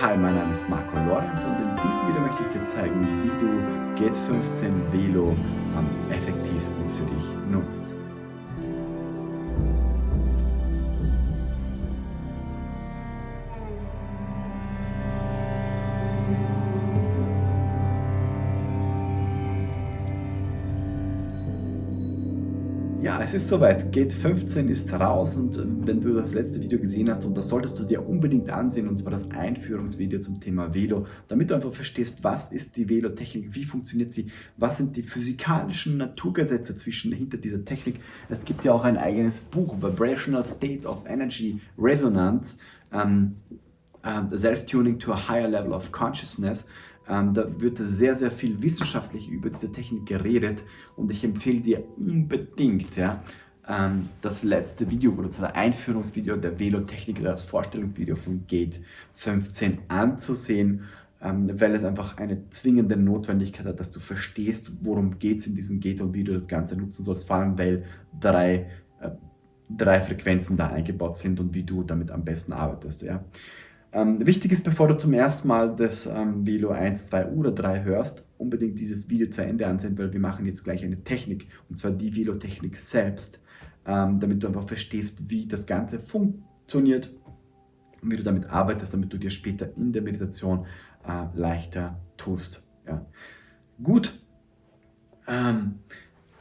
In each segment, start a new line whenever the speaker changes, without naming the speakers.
Hi, mein Name ist Marco Lorenz und in diesem Video möchte ich dir zeigen, wie du Gate 15 Velo am effektivsten für dich nutzt. Es ist soweit. Gate 15 ist raus und äh, wenn du das letzte Video gesehen hast, und das solltest du dir unbedingt ansehen, und zwar das Einführungsvideo zum Thema Velo, damit du einfach verstehst, was ist die Velo-Technik, wie funktioniert sie, was sind die physikalischen Naturgesetze zwischen hinter dieser Technik. Es gibt ja auch ein eigenes Buch, Vibrational State of Energy Resonance, um, um, Self-Tuning to a Higher Level of Consciousness. Ähm, da wird sehr, sehr viel wissenschaftlich über diese Technik geredet und ich empfehle dir unbedingt, ja, ähm, das letzte Video oder das Einführungsvideo der Velo-Technik oder das Vorstellungsvideo von Gate 15 anzusehen, ähm, weil es einfach eine zwingende Notwendigkeit hat, dass du verstehst, worum geht es in diesem Gate und wie du das Ganze nutzen sollst, vor allem weil drei, äh, drei Frequenzen da eingebaut sind und wie du damit am besten arbeitest. Ja. Ähm, wichtig ist, bevor du zum ersten Mal das ähm, Velo 1, 2 oder 3 hörst, unbedingt dieses Video zu Ende ansehen, weil wir machen jetzt gleich eine Technik, und zwar die Velo-Technik selbst, ähm, damit du einfach verstehst, wie das Ganze funktioniert und wie du damit arbeitest, damit du dir später in der Meditation äh, leichter tust. Ja. Gut. Ähm,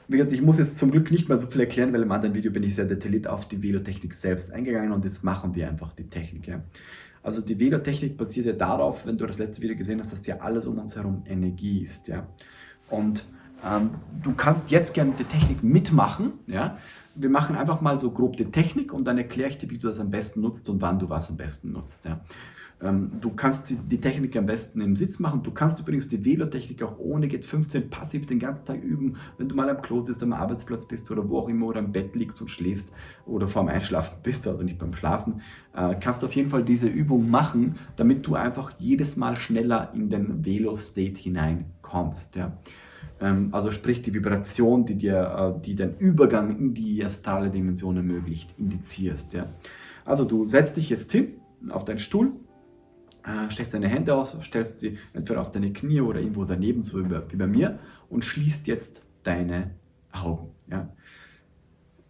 wie gesagt, ich muss jetzt zum Glück nicht mehr so viel erklären, weil im anderen Video bin ich sehr detailliert auf die Velo-Technik selbst eingegangen und jetzt machen wir einfach die Technik. Ja. Also die Velo-Technik basiert ja darauf, wenn du das letzte Video gesehen hast, dass ja alles um uns herum Energie ist. Ja? Und ähm, du kannst jetzt gerne die Technik mitmachen. Ja? Wir machen einfach mal so grob die Technik und dann erkläre ich dir, wie du das am besten nutzt und wann du was am besten nutzt. Ja? Ähm, du kannst die Technik am besten im Sitz machen. Du kannst übrigens die Velo-Technik auch ohne Git 15 passiv den ganzen Tag üben, wenn du mal am Klo sitzt, am Arbeitsplatz bist oder wo auch immer oder am Bett liegst und schläfst oder vorm Einschlafen bist, also nicht beim Schlafen, äh, kannst du auf jeden Fall diese Übung machen, damit du einfach jedes Mal schneller in den Velo-State hineinkommst. Ja. Ähm, also sprich die Vibration, die dir äh, die den Übergang in die astrale Dimension ermöglicht, indizierst. Ja. Also du setzt dich jetzt hin auf deinen Stuhl, steckst deine Hände aus, stellst sie entweder auf deine Knie oder irgendwo daneben, so wie bei mir, und schließt jetzt deine Augen. Ja.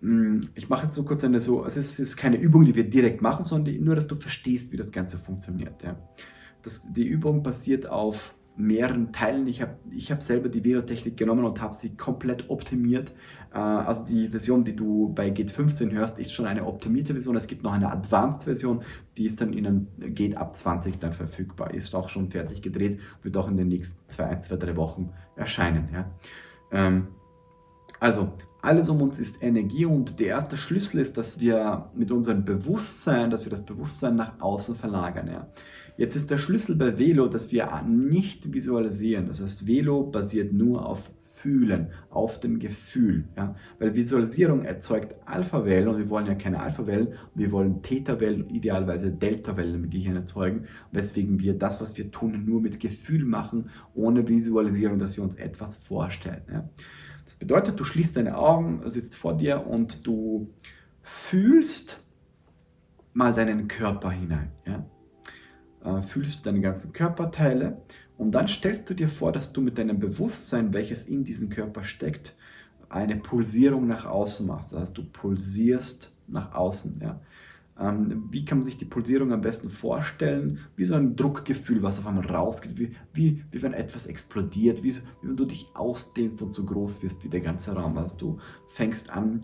Mm, ich mache jetzt so kurz eine so, also es ist keine Übung, die wir direkt machen, sondern nur, dass du verstehst, wie das Ganze funktioniert. Ja. Das, die Übung basiert auf mehreren Teilen. Ich habe ich hab selber die Velo-Technik genommen und habe sie komplett optimiert. Äh, also die Version, die du bei Gate 15 hörst, ist schon eine optimierte Version. Es gibt noch eine Advanced-Version, die ist dann in einem Gate ab 20 dann verfügbar. Ist auch schon fertig gedreht, wird auch in den nächsten zwei, zwei drei Wochen erscheinen. Ja. Ähm, also, alles um uns ist Energie und der erste Schlüssel ist, dass wir mit unserem Bewusstsein, dass wir das Bewusstsein nach außen verlagern. Ja. Jetzt ist der Schlüssel bei Velo, dass wir nicht visualisieren. Das heißt, Velo basiert nur auf Fühlen, auf dem Gefühl. Ja? Weil Visualisierung erzeugt Alpha-Wellen und wir wollen ja keine Alpha-Wellen, wir wollen Theta-Wellen idealerweise Delta-Wellen im Gehirn erzeugen, weswegen wir das, was wir tun, nur mit Gefühl machen, ohne Visualisierung, dass wir uns etwas vorstellen. Ja? Das bedeutet, du schließt deine Augen, sitzt vor dir und du fühlst mal deinen Körper hinein. Ja? Äh, fühlst du deine ganzen Körperteile und dann stellst du dir vor, dass du mit deinem Bewusstsein, welches in diesem Körper steckt, eine Pulsierung nach außen machst. Das heißt, du pulsierst nach außen. Ja. Ähm, wie kann man sich die Pulsierung am besten vorstellen? Wie so ein Druckgefühl, was auf einmal rausgeht, wie, wie, wie wenn etwas explodiert, wie, wie wenn du dich ausdehnst und so groß wirst wie der ganze Raum. Also du fängst an,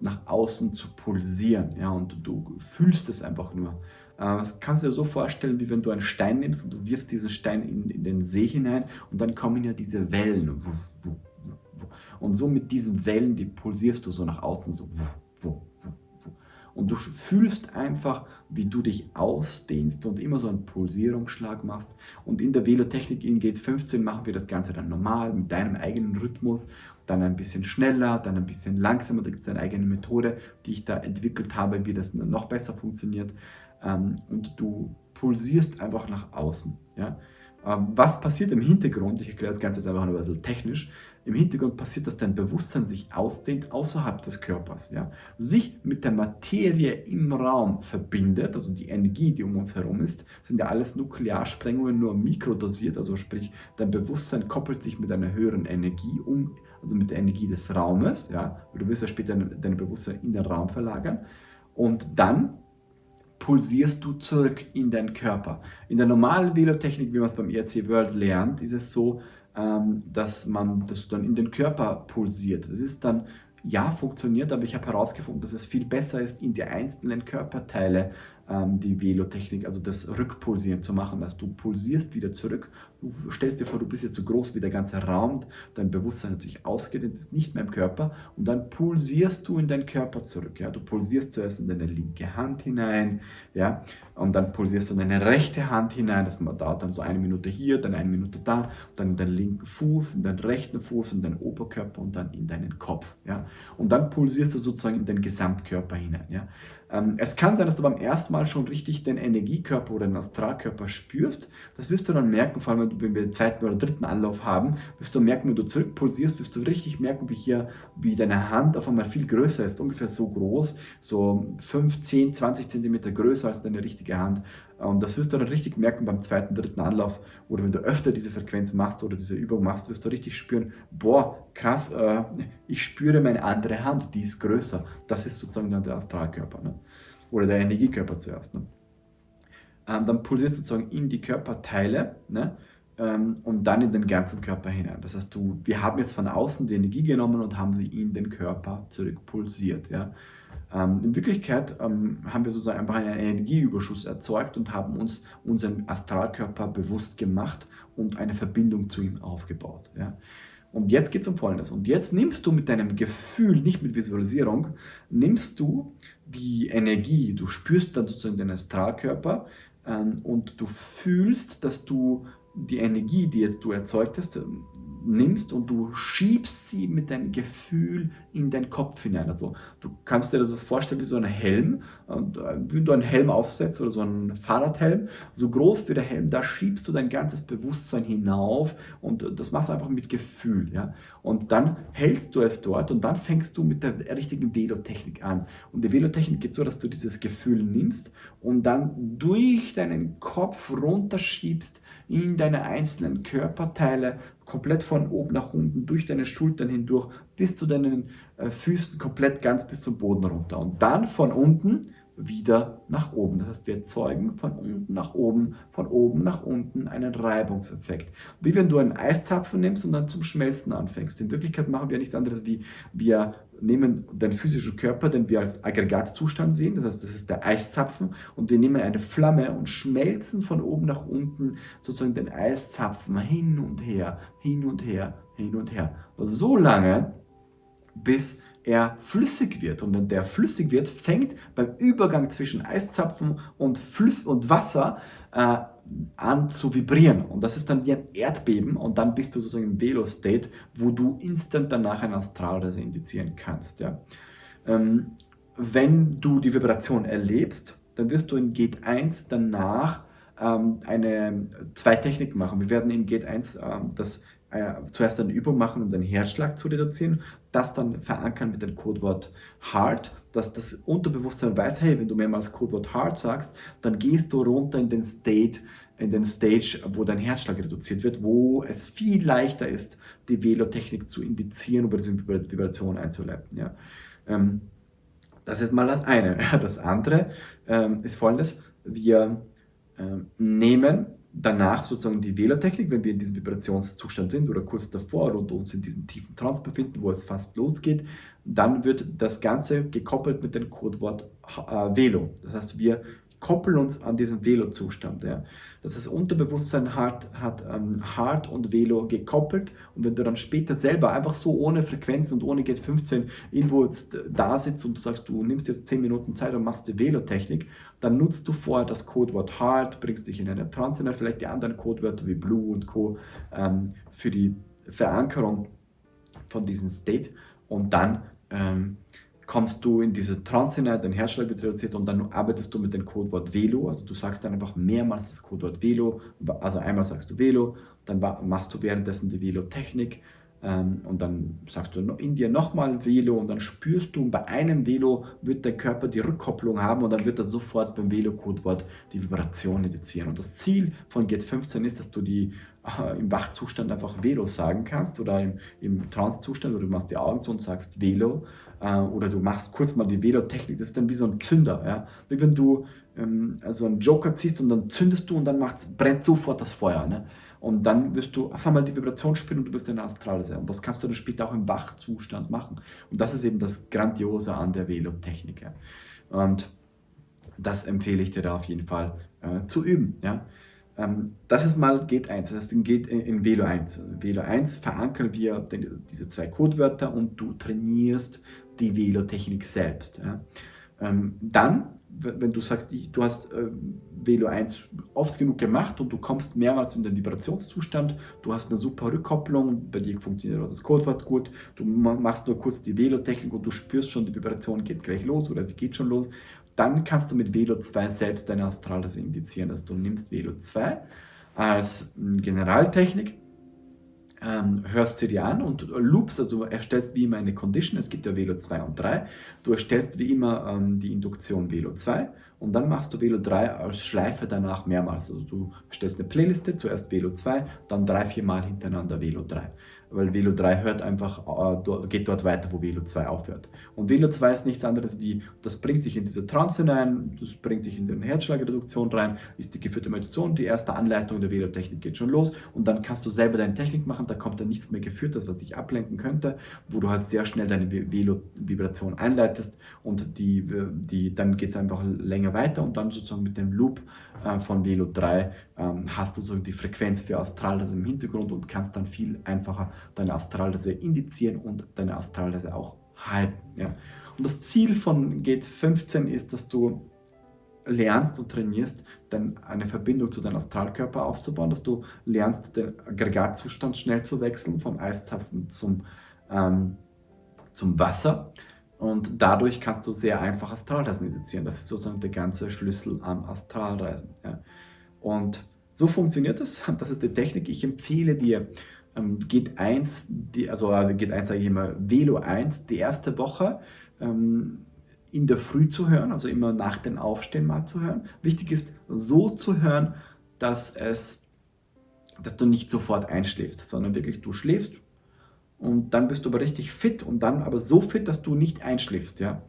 nach außen zu pulsieren ja, und du, du fühlst es einfach nur. Äh, das kannst du dir so vorstellen, wie wenn du einen Stein nimmst und du wirfst diesen Stein in, in den See hinein und dann kommen ja diese Wellen. Und so mit diesen Wellen, die pulsierst du so nach außen, so. Und du fühlst einfach, wie du dich ausdehnst und immer so einen Pulsierungsschlag machst. Und in der Velotechnik in Gate 15 machen wir das Ganze dann normal, mit deinem eigenen Rhythmus, dann ein bisschen schneller, dann ein bisschen langsamer. Da gibt es eine eigene Methode, die ich da entwickelt habe, wie das noch besser funktioniert ähm, und du pulsierst einfach nach außen. Ja? Ähm, was passiert im Hintergrund? Ich erkläre das Ganze jetzt einfach ein bisschen technisch. Im Hintergrund passiert, dass dein Bewusstsein sich ausdehnt außerhalb des Körpers. Ja? Sich mit der Materie im Raum verbindet, also die Energie, die um uns herum ist, sind ja alles Nuklearsprengungen, nur mikrodosiert, also sprich, dein Bewusstsein koppelt sich mit einer höheren Energie um, also mit der Energie des Raumes. Ja? Du wirst ja später dein Bewusstsein in den Raum verlagern. Und dann pulsierst du zurück in deinen Körper. In der normalen Velotechnik, wie man es beim ERC World lernt, ist es so, ähm, dass man das dann in den Körper pulsiert. Das ist dann ja, funktioniert, aber ich habe herausgefunden, dass es viel besser ist, in die einzelnen Körperteile ähm, die Velotechnik, also das Rückpulsieren zu machen, dass du pulsierst wieder zurück. Du stellst dir vor, du bist jetzt so groß wie der ganze Raum, dein Bewusstsein hat sich ausgedehnt, ist nicht mehr im Körper und dann pulsierst du in deinen Körper zurück. Ja? Du pulsierst zuerst in deine linke Hand hinein ja? und dann pulsierst du in deine rechte Hand hinein, das dauert dann so eine Minute hier, dann eine Minute da, dann in deinen linken Fuß, in deinen rechten Fuß, in deinen Oberkörper und dann in deinen Kopf. Ja? Und dann pulsierst du sozusagen in den Gesamtkörper hinein. Ja? Ähm, es kann sein, dass du beim ersten Mal schon richtig den Energiekörper oder den Astralkörper spürst. Das wirst du dann merken, vor allem wenn wir den zweiten oder dritten Anlauf haben, wirst du merken, wenn du zurückpulsierst, wirst du richtig merken, wie hier, wie deine Hand auf einmal viel größer ist, ungefähr so groß, so 5, 10, 20 Zentimeter größer als deine richtige Hand. Und das wirst du dann richtig merken beim zweiten, dritten Anlauf oder wenn du öfter diese Frequenz machst oder diese Übung machst, wirst du richtig spüren, boah, krass, äh, ich spüre meine andere Hand, die ist größer. Das ist sozusagen dann der Astralkörper ne? oder der Energiekörper zuerst. Ne? Ähm, dann pulsierst du sozusagen in die Körperteile ne? ähm, und dann in den ganzen Körper hinein. Das heißt, du, wir haben jetzt von außen die Energie genommen und haben sie in den Körper zurückpulsiert. Ja? Ähm, in Wirklichkeit ähm, haben wir sozusagen einfach einen Energieüberschuss erzeugt und haben uns unseren Astralkörper bewusst gemacht und eine Verbindung zu ihm aufgebaut. Ja. Und jetzt geht es um Folgendes. Und jetzt nimmst du mit deinem Gefühl, nicht mit Visualisierung, nimmst du die Energie, du spürst dann sozusagen den Astralkörper ähm, und du fühlst, dass du die Energie, die jetzt du erzeugt hast, nimmst und du schiebst sie mit deinem Gefühl in deinen Kopf hinein. Also du kannst dir das so vorstellen wie so ein Helm, und äh, wenn du einen Helm aufsetzt oder so einen Fahrradhelm, so groß wie der Helm, da schiebst du dein ganzes Bewusstsein hinauf und das machst du einfach mit Gefühl. Ja? Und dann hältst du es dort und dann fängst du mit der richtigen Velotechnik an. Und die Velotechnik geht so, dass du dieses Gefühl nimmst und dann durch deinen Kopf runterschiebst in deine einzelnen Körperteile, komplett von oben nach unten, durch deine Schultern hindurch, bis zu deinen äh, Füßen, komplett ganz bis zum Boden runter. Und dann von unten wieder nach oben. Das heißt, wir erzeugen von unten nach oben, von oben nach unten einen Reibungseffekt. Wie wenn du einen Eiszapfen nimmst und dann zum Schmelzen anfängst. In Wirklichkeit machen wir nichts anderes wie, wir nehmen den physischen Körper, den wir als Aggregatzustand sehen, das heißt, das ist der Eiszapfen, und wir nehmen eine Flamme und schmelzen von oben nach unten sozusagen den Eiszapfen hin und her, hin und her, hin und her. So lange, bis er flüssig wird. Und wenn der flüssig wird, fängt beim Übergang zwischen Eiszapfen und, Flüss und Wasser äh, an zu vibrieren. Und das ist dann wie ein Erdbeben und dann bist du sozusagen im Velo-State, wo du instant danach ein Astralreise indizieren kannst. Ja. Ähm, wenn du die Vibration erlebst, dann wirst du in Gate 1 danach ähm, eine, zwei Techniken machen. Wir werden in Gate 1 ähm, das äh, zuerst eine Übung machen, um den Herzschlag zu reduzieren, das dann verankern mit dem Codewort Heart, dass das Unterbewusstsein weiß, hey, wenn du mehrmals Codewort Heart sagst, dann gehst du runter in den State, in den Stage, wo dein Herzschlag reduziert wird, wo es viel leichter ist, die Velotechnik zu indizieren oder diese Vibration einzuleiten. Ja. Ähm, das ist mal das eine. Das andere ähm, ist folgendes, wir ähm, nehmen danach sozusagen die Wählertechnik, wenn wir in diesem Vibrationszustand sind oder kurz davor und uns in diesem tiefen Trance befinden, wo es fast losgeht, dann wird das Ganze gekoppelt mit dem Codewort äh, Velo. Das heißt, wir koppeln uns an diesen Velo-Zustand. Ja. Das heißt, Unterbewusstsein hat, hat ähm, Hard und Velo gekoppelt und wenn du dann später selber einfach so ohne Frequenz und ohne Gate 15 irgendwo da sitzt und du sagst, du nimmst jetzt 10 Minuten Zeit und machst die Velo-Technik, dann nutzt du vorher das Codewort Hard, bringst dich in eine Trance, vielleicht die anderen Codewörter wie Blue und Co. Ähm, für die Verankerung von diesem State und dann ähm, kommst du in diese Trance hinein, dein Herzschlag wird reduziert und dann arbeitest du mit dem Codewort Velo. Also du sagst dann einfach mehrmals das Codewort Velo. Also einmal sagst du Velo, dann machst du währenddessen die Velo-Technik ähm, und dann sagst du in dir nochmal Velo und dann spürst du, bei einem Velo wird der Körper die Rückkopplung haben und dann wird er sofort beim Velo-Codewort die Vibration indizieren. Und das Ziel von GET 15 ist, dass du die äh, im Wachzustand einfach Velo sagen kannst oder im, im Trance-Zustand oder du machst die Augen zu und sagst Velo äh, oder du machst kurz mal die Velo-Technik, das ist dann wie so ein Zünder. Ja? Wie wenn du ähm, also einen Joker ziehst und dann zündest du und dann brennt sofort das Feuer. Ne? Und dann wirst du auf einmal die Vibration spüren und du bist in der Astralseele. Und das kannst du dann später auch im Wachzustand machen. Und das ist eben das Grandiose an der Velo-Technik. Ja. Und das empfehle ich dir da auf jeden Fall äh, zu üben. Ja. Ähm, das ist mal Geht 1, das heißt, geht in, in Velo 1. Also Velo 1 verankern wir diese zwei Codewörter und du trainierst die Velo-Technik selbst. Ja. Ähm, dann wenn du sagst, du hast äh, Velo 1 oft genug gemacht und du kommst mehrmals in den Vibrationszustand, du hast eine super Rückkopplung, bei dir funktioniert das Codewort gut, du machst nur kurz die Velo-Technik und du spürst schon, die Vibration geht gleich los oder sie geht schon los, dann kannst du mit Velo 2 selbst deine Astralreise indizieren. Also du nimmst Velo 2 als hm, Generaltechnik ähm, hörst sie dir an und loopst, also erstellst wie immer eine Condition, es gibt ja Velo 2 und 3, du erstellst wie immer ähm, die Induktion Velo 2 und dann machst du Velo 3 als Schleife danach mehrmals, also du stellst eine Playliste, zuerst Velo 2, dann drei, vier Mal hintereinander Velo 3 weil Velo 3 hört einfach, äh, geht dort weiter, wo Velo 2 aufhört. Und Velo 2 ist nichts anderes wie, das bringt dich in diese Trance hinein, das bringt dich in die Herzschlagreduktion rein, ist die geführte Meditation, die erste Anleitung der Velo-Technik geht schon los und dann kannst du selber deine Technik machen, da kommt dann nichts mehr geführt, das was dich ablenken könnte, wo du halt sehr schnell deine Velo-Vibration einleitest und die, die, dann geht es einfach länger weiter und dann sozusagen mit dem Loop äh, von Velo 3 ähm, hast du so die Frequenz für Astral, das im Hintergrund und kannst dann viel einfacher deine Astralreise indizieren und deine Astralreise auch halten. Ja. Und das Ziel von Gate 15 ist, dass du lernst und trainierst, dann eine Verbindung zu deinem Astralkörper aufzubauen, dass du lernst, den Aggregatzustand schnell zu wechseln, vom Eiszapfen zum, ähm, zum Wasser. Und dadurch kannst du sehr einfach Astralreisen indizieren. Das ist sozusagen der ganze Schlüssel am Astralreisen. Ja. Und so funktioniert es. Das ist die Technik. Ich empfehle dir, ähm, geht 1, die, also äh, geht 1 sage ich immer, Velo 1, die erste Woche ähm, in der Früh zu hören, also immer nach dem Aufstehen mal zu hören. Wichtig ist, so zu hören, dass, es, dass du nicht sofort einschläfst, sondern wirklich du schläfst und dann bist du aber richtig fit und dann aber so fit, dass du nicht einschläfst. Ja?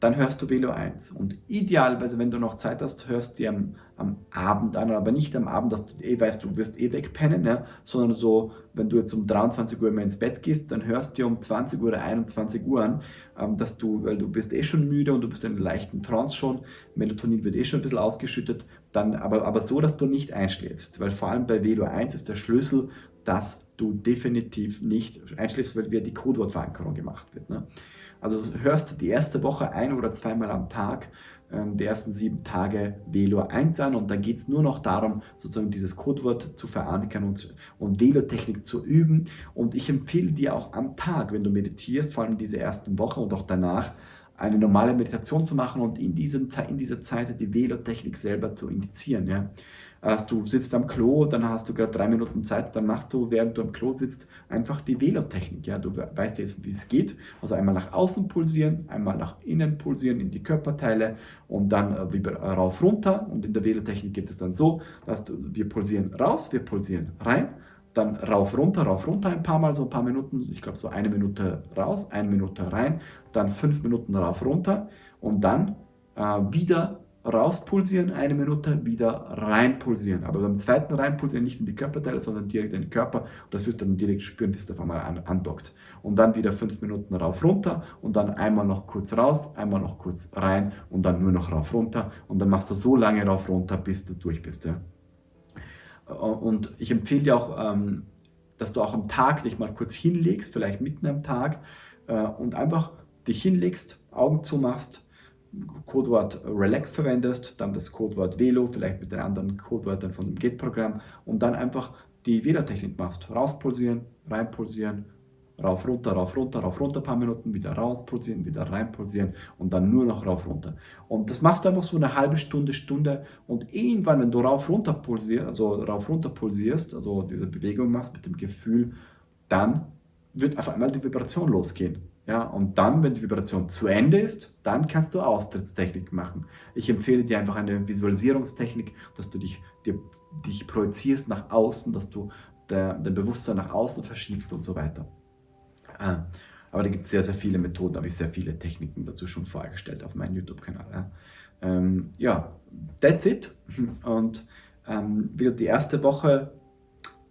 dann hörst du Velo 1. Und idealerweise, wenn du noch Zeit hast, hörst du dir am, am, Abend an, aber nicht am Abend, dass du eh weißt, du wirst eh wegpennen, ja, sondern so, wenn du jetzt um 23 Uhr immer ins Bett gehst, dann hörst du dir um 20 Uhr oder 21 Uhr an, ähm, dass du, weil du bist eh schon müde und du bist in einer leichten Trance schon, Melatonin wird eh schon ein bisschen ausgeschüttet, dann aber, aber so, dass du nicht einschläfst, weil vor allem bei Velo 1 ist der Schlüssel, dass du definitiv nicht einschläfst, weil wieder die Codewortverankerung gemacht wird. Ne? Also hörst die erste Woche ein oder zweimal am Tag ähm, die ersten sieben Tage Velor 1 an und dann geht es nur noch darum, sozusagen dieses Codewort zu verankern und, und Velor-Technik zu üben. Und ich empfehle dir auch am Tag, wenn du meditierst, vor allem diese ersten Woche und auch danach, eine normale Meditation zu machen und in, diesem, in dieser Zeit die Velor-Technik selber zu indizieren. Ja. Also du sitzt am Klo, dann hast du gerade drei Minuten Zeit, dann machst du, während du am Klo sitzt, einfach die Velotechnik. Ja? Du weißt jetzt, wie es geht. Also einmal nach außen pulsieren, einmal nach innen pulsieren in die Körperteile und dann äh, rauf runter. Und in der Velotechnik geht es dann so, dass du, wir pulsieren raus, wir pulsieren rein, dann rauf, runter, rauf, runter ein paar Mal, so ein paar Minuten, ich glaube so eine Minute raus, eine Minute rein, dann fünf Minuten rauf, runter und dann äh, wieder rauspulsieren, eine Minute wieder reinpulsieren. Aber beim zweiten reinpulsieren nicht in die Körperteile, sondern direkt in den Körper. Und das wirst du dann direkt spüren, bis es auf einmal an, andockt. Und dann wieder fünf Minuten rauf, runter und dann einmal noch kurz raus, einmal noch kurz rein und dann nur noch rauf, runter. Und dann machst du so lange rauf, runter, bis du durch bist. Ja. Und ich empfehle dir auch, ähm, dass du auch am Tag dich mal kurz hinlegst, vielleicht mitten am Tag, äh, und einfach dich hinlegst, Augen zumachst, Codewort Relax verwendest, dann das Codewort Velo, vielleicht mit den anderen Codewörtern von dem Git-Programm und dann einfach die Velo-Technik machst. Rauspulsieren, reinpulsieren, rauf, runter, rauf, runter, rauf, runter, paar Minuten, wieder raus pulsieren, wieder rein pulsieren und dann nur noch rauf, runter. Und das machst du einfach so eine halbe Stunde, Stunde und irgendwann, wenn du rauf, runter pulsierst, also rauf, runter pulsierst, also diese Bewegung machst mit dem Gefühl, dann wird auf einmal die Vibration losgehen. Ja, und dann, wenn die Vibration zu Ende ist, dann kannst du Austrittstechnik machen. Ich empfehle dir einfach eine Visualisierungstechnik, dass du dich, dir, dich projizierst nach außen, dass du dein Bewusstsein nach außen verschiebst und so weiter. Ah, aber da gibt es sehr, sehr viele Methoden, habe ich sehr viele Techniken dazu schon vorgestellt auf meinem YouTube-Kanal. Ja. Ähm, that's it. Und ähm, wieder die erste Woche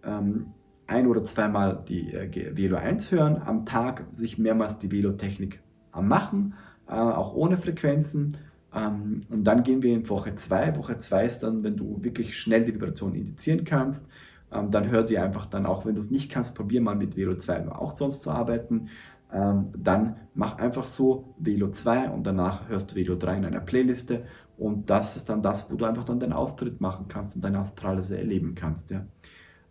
ähm, ein- oder zweimal die äh, Velo 1 hören, am Tag sich mehrmals die Velo-Technik machen, äh, auch ohne Frequenzen. Ähm, und dann gehen wir in Woche 2. Woche 2 ist dann, wenn du wirklich schnell die Vibration indizieren kannst, ähm, dann hör dir einfach dann auch, wenn du es nicht kannst, probier mal mit Velo 2 auch sonst zu arbeiten. Ähm, dann mach einfach so Velo 2 und danach hörst du Velo 3 in einer Playliste und das ist dann das, wo du einfach dann den Austritt machen kannst und deine Astralese erleben kannst. Ja.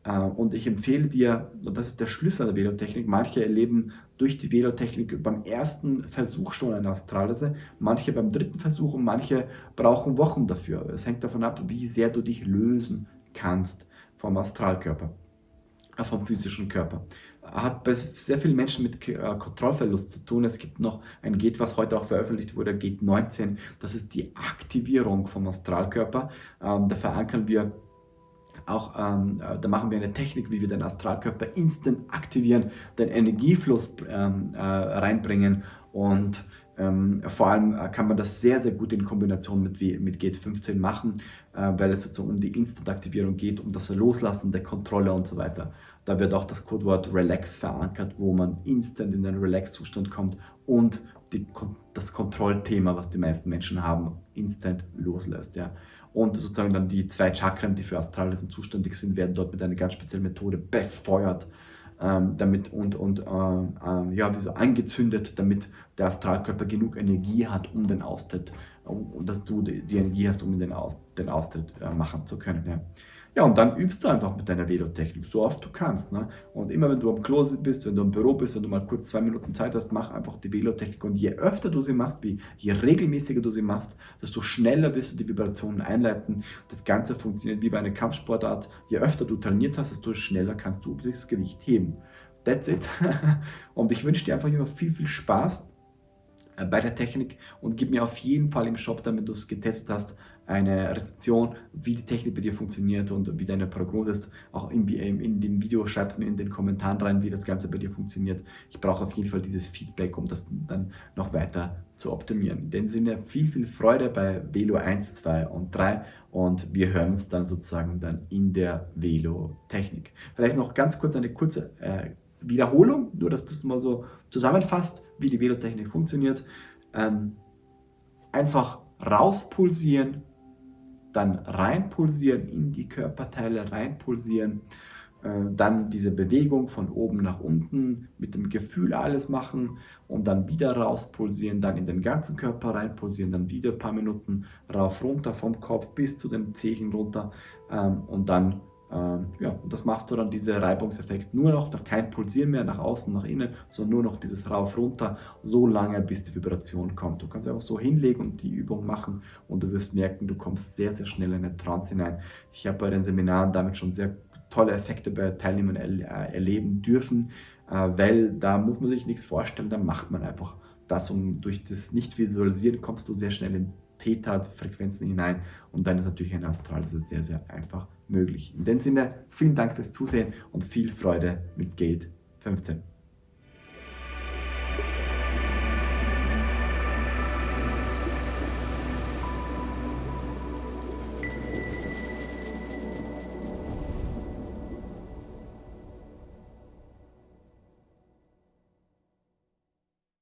Äh, und ich empfehle dir, und das ist der Schlüssel der Velotechnik, manche erleben durch die Velotechnik beim ersten Versuch schon eine Astralese, manche beim dritten Versuch und manche brauchen Wochen dafür. Es hängt davon ab, wie sehr du dich lösen kannst vom Astralkörper, äh, vom physischen Körper. Hat bei sehr vielen Menschen mit äh, Kontrollverlust zu tun. Es gibt noch ein Gate, was heute auch veröffentlicht wurde, Gate 19. Das ist die Aktivierung vom Astralkörper. Ähm, da verankern wir auch, ähm, äh, da machen wir eine Technik, wie wir den Astralkörper instant aktivieren, den Energiefluss ähm, äh, reinbringen und ähm, vor allem äh, kann man das sehr, sehr gut in Kombination mit, mit Gate 15 machen, äh, weil es sozusagen um die Instant-Aktivierung geht, um das Loslassen der Kontrolle und so weiter. Da wird auch das Codewort Relax verankert, wo man instant in den Relax-Zustand kommt und die, das Kontrollthema, was die meisten Menschen haben, instant loslässt. Ja. Und sozusagen dann die zwei Chakren, die für Astralesen zuständig sind, werden dort mit einer ganz speziellen Methode befeuert ähm, damit und, und äh, äh, ja, wie so angezündet, damit der Astralkörper genug Energie hat, um den Austritt, um, dass du die, die Energie hast, um den, Aus, den Austritt äh, machen zu können. Ja. Ja, und dann übst du einfach mit deiner Velotechnik, so oft du kannst. Ne? Und immer wenn du am Klo bist, wenn du im Büro bist, wenn du mal kurz zwei Minuten Zeit hast, mach einfach die Velotechnik. Und je öfter du sie machst, wie, je regelmäßiger du sie machst, desto schneller wirst du die Vibrationen einleiten. Das Ganze funktioniert wie bei einer Kampfsportart. Je öfter du trainiert hast, desto schneller kannst du das Gewicht heben. That's it. und ich wünsche dir einfach immer viel, viel Spaß äh, bei der Technik und gib mir auf jeden Fall im Shop, damit du es getestet hast, eine Rezension, wie die Technik bei dir funktioniert und wie deine Prognose ist. Auch in, in dem Video schreib mir in den Kommentaren rein, wie das Ganze bei dir funktioniert. Ich brauche auf jeden Fall dieses Feedback, um das dann noch weiter zu optimieren. In dem Sinne viel, viel Freude bei Velo 1, 2 und 3 und wir hören uns dann sozusagen dann in der Velo-Technik. Vielleicht noch ganz kurz eine kurze äh, Wiederholung, nur dass du es mal so zusammenfasst, wie die Velotechnik funktioniert. Ähm, einfach rauspulsieren, dann reinpulsieren, in die Körperteile reinpulsieren, äh, dann diese Bewegung von oben nach unten mit dem Gefühl alles machen und dann wieder rauspulsieren, dann in den ganzen Körper reinpulsieren, dann wieder ein paar Minuten rauf, runter vom Kopf bis zu den Zehen runter ähm, und dann ähm, ja, und das machst du dann, dieser Reibungseffekt, nur noch, kein Pulsieren mehr nach außen, nach innen, sondern nur noch dieses Rauf, runter, so lange, bis die Vibration kommt. Du kannst einfach so hinlegen und die Übung machen und du wirst merken, du kommst sehr, sehr schnell in eine Trance hinein. Ich habe bei den Seminaren damit schon sehr tolle Effekte bei Teilnehmern er äh, erleben dürfen, äh, weil da muss man sich nichts vorstellen, da macht man einfach das und durch das Nicht-Visualisieren kommst du sehr schnell in Theta-Frequenzen hinein und dann ist natürlich ein Astral sehr, sehr einfach möglich. In dem Sinne, vielen Dank fürs Zusehen und viel Freude mit Gate 15.